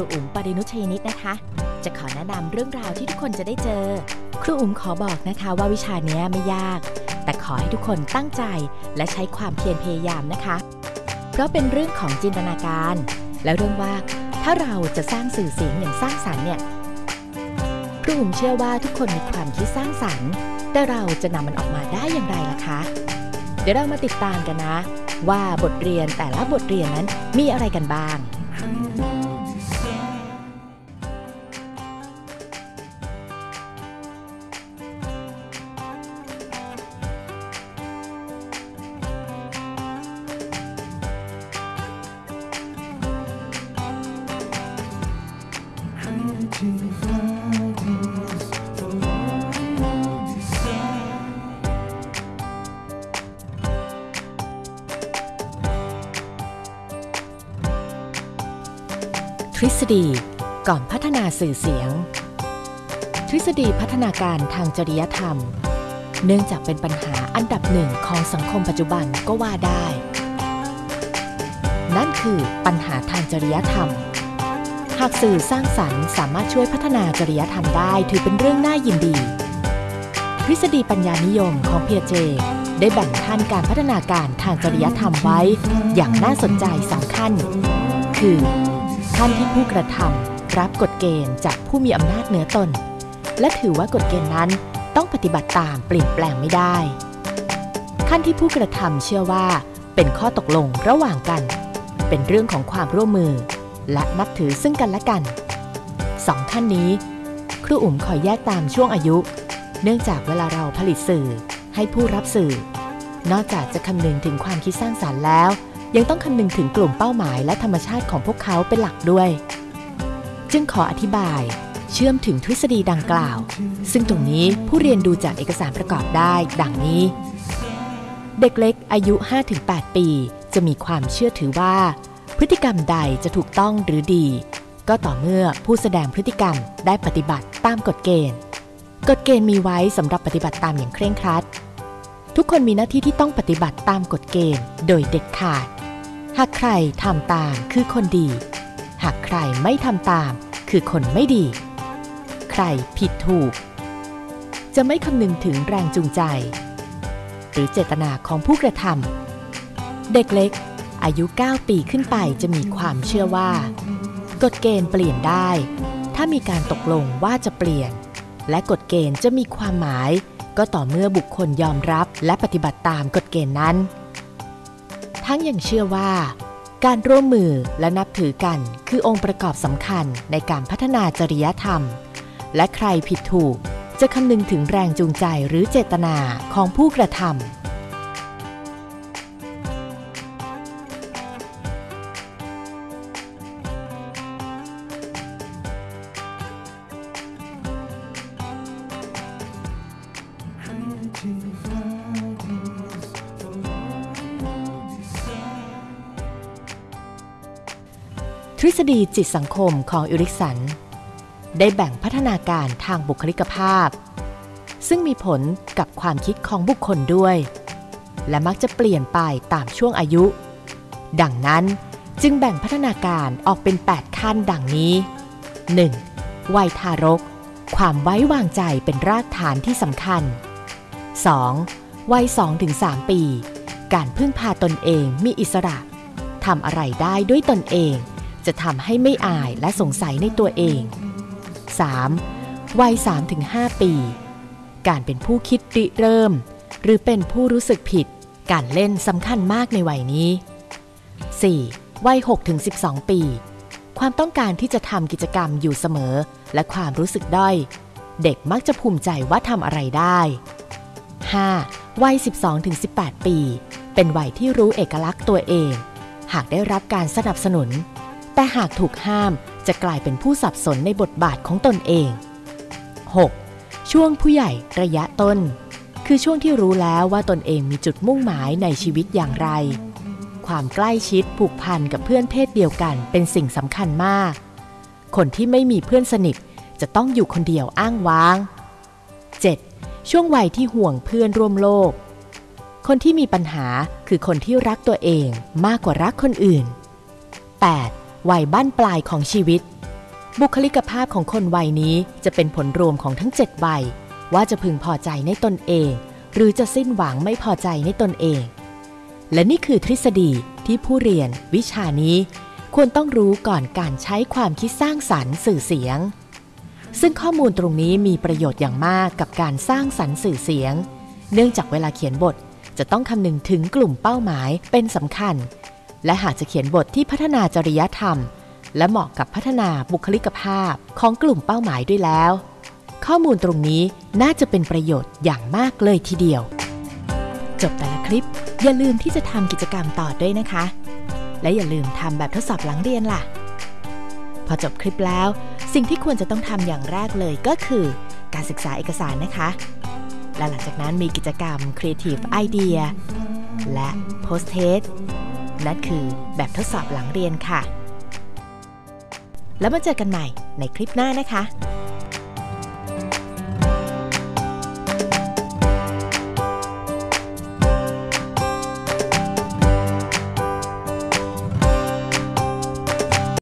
รูอุ๋มปรินุชยนิตนะคะ จะขอแนะนำเรื่องราวที่ทุกคนจะได้เจอ ครูอุ๋มขอบอกนะคะว่าวิชาเนี้ยไม่ยาก แต่ขอให้ทุกคนตั้งใจและใช้ความเพียรพยายามนะคะ เพราะเป็นเรื่องของจินตนาการ และเรื่องว่าถ้าเราจะสร้างสื่อเสียงอย่างสร้างสรรค์เนี่ยครูอุ๋มเชื่อว่าทุกคนมีความคิดสร้างสรรค์ แต่เราจะนำมันออกมาได้อย่างไรล่ะคะ เดี๋ยวเรามาติดตามกันนะ ว่าบทเรียนแต่ละบทเรียนนั้นมีอะไรกันบ้าง ทฤษฎีก่อนพัฒนาสื่อเสียง ทฤษฎีพัฒนาการทางจริยธรรม เนื่องจากเป็นปัญหาอันดับหนึ่งของสังคมปัจจุบันก็ว่าได้ นั่นคือปัญหาทางจริยธรรม หากสื่อสร้างสรรค์สามารถช่วยพัฒนาจริยธรรมได้ถือเป็นเรื่องน่ายินดี ทฤษฎีปัญญานิยมของเพียเจ ได้แบ่งขั้นการพัฒนาการทางจริยธรรมไว้ อย่างน่าสนใจสองขั้น คือ ขั้นที่ผู้กระทำรับกฎเกณฑ์จากผู้มีอำนาจเหนือตน และถือว่ากฎเกณฑ์นั้นต้องปฏิบัติตามเปลี่ยนแปลงไม่ได้ ขั้นที่ผู้กระทำเชื่อว่า เป็นข้อตกลงระหว่างกัน เป็นเรื่องของความร่วมมือ และนับถือซึ่งกันและกันสองขั้นนี้ ครูอุ๋มขอแยกตามช่วงอายุ เนื่องจากเวลาเราผลิตสื่อให้ผู้รับสื่อ นอกจากจะคำนึงถึงความคิดสร้างสารรค์แล้ว ยังต้องคำนึงถึงกลุ่มเป้าหมายและธรรมชาติของพวกเขาเป็นหลักด้วย จึงขออธิบายเชื่อมถึงทฤษฎีดังกล่าว ซึ่งตรงนี้ผู้เรียนดูจากเอกสารประกอบได้ ดังนี้ เด็กเล็กอายุ 5-8 ปี จะมีความเชื่อถือว่า พฤติกรรมใดจะถูกต้องหรือดี ก็ต่อเมื่อผู้แสดงพฤติกรรมได้ปฏิบัติตามกฎเกณฑ์ กฎเกณฑ์มีไว้สำหรับปฏิบัติตามอย่างเคร่งครัด ทุกคนมีหน้าที่ที่ต้องปฏิบัติตามกฎเกณฑ์ โดยเด็ดขาด หากใครทำตามคือคนดี หากใครไม่ทำตามคือคนไม่ดี ใครผิดถูก จะไม่คำนึงถึงแรงจูงใจ หรือเจตนาของผู้กระทำเด็กเล็ก อายุ 9 ปีขึ้นไปจะมีความเชื่อว่า กฎเกณฑ์เปลี่ยนได้ ถ้ามีการตกลงว่าจะเปลี่ยน และกฎเกณฑ์จะมีความหมาย ก็ต่อเมื่อบุคคลยอมรับและปฏิบัติตามกฎเกณฑ์นั้น ทั้งยังเชื่อว่า การร่วมมือและนับถือกันคือองค์ประกอบสำคัญในการพัฒนาจริยธรรม และใครผิดถูกจะคำนึงถึงแรงจูงใจหรือเจตนาของผู้กระทำ ทฤษฎีจิตสังคมของอิริกสัน ได้แบ่งพัฒนาการทางบุคลิกภาพ ซึ่งมีผลกับความคิดของบุคคลด้วย และมักจะเปลี่ยนไปตามช่วงอายุ ดังนั้นจึงแบ่งพัฒนาการออกเป็น 8 ขั้นดังนี้ 1. วัยทารก ความไว้วางใจเป็นรากฐานที่สำคัญ 2. วัย 2-3 ปี การพึ่งพาตนเองมีอิสระทำอะไรได้ด้วยตนเอง จะทำให้ไม่อายและสงสัยในตัวเอง 3. วัย 3-5 ปี การเป็นผู้คิดริเริ่ม หรือเป็นผู้รู้สึกผิด การเล่นสำคัญมากในวัยนี้ 4. วัย 6-12 ปี ความต้องการที่จะทำกิจกรรมอยู่เสมอ และความรู้สึกด้อย เด็กมักจะภูมิใจว่าทำอะไรได้ 5. วัย 12-18 ปี เป็นวัยที่รู้เอกลักษณ์ตัวเอง หากได้รับการสนับสนุน แต่หากถูกห้ามจะกลายเป็นผู้สับสนในบทบาทของตนเอง 6. ช่วงผู้ใหญ่ระยะต้น คือช่วงที่รู้แล้วว่าตนเองมีจุดมุ่งหมายในชีวิตอย่างไร ความใกล้ชิดผูกพันกับเพื่อนเพศเดียวกันเป็นสิ่งสำคัญมาก คนที่ไม่มีเพื่อนสนิทจะต้องอยู่คนเดียวอ้างว้าง 7. ช่วงวัยที่ห่วงเพื่อนร่วมโลก คนที่มีปัญหาคือคนที่รักตัวเองมากกว่ารักคนอื่น 8. วัยบั้นปลายของชีวิต บุคลิกภาพของคนวัยนี้จะเป็นผลรวมของทั้ง7วัยว่าจะพึงพอใจในตนเอง หรือจะสิ้นหวังไม่พอใจในตนเอง และนี่คือทฤษฎีที่ผู้เรียน วิชานี้ ควรต้องรู้ก่อนการใช้ความคิดสร้างสรรค์สื่อเสียง ซึ่งข้อมูลตรงนี้มีประโยชน์อย่างมากกับการสร้างสรรค์สื่อเสียง เนื่องจากเวลาเขียนบทจะต้องคำนึงถึงกลุ่มเป้าหมายเป็นสำคัญ และหากจะเขียนบทที่พัฒนาจริยธรรม และเหมาะกับพัฒนาบุคลิกภาพของกลุ่มเป้าหมายด้วยแล้ว ข้อมูลตรงนี้น่าจะเป็นประโยชน์อย่างมากเลยทีเดียว จบแต่ละคลิป อย่าลืมที่จะทำกิจกรรมต่อด้วยนะคะ และอย่าลืมทำแบบทดสอบหลังเรียนล่ะ พอจบคลิปแล้ว สิ่งที่ควรจะต้องทำอย่างแรกเลยก็คือ การศึกษาเอกสารนะคะ และหลังจากนั้นมีกิจกรรม Creative Idea และ Post Test นั่นคือแบบทดสอบหลังเรียนค่ะ แล้วมาเจอกันใหม่ในคลิปหน้านะคะ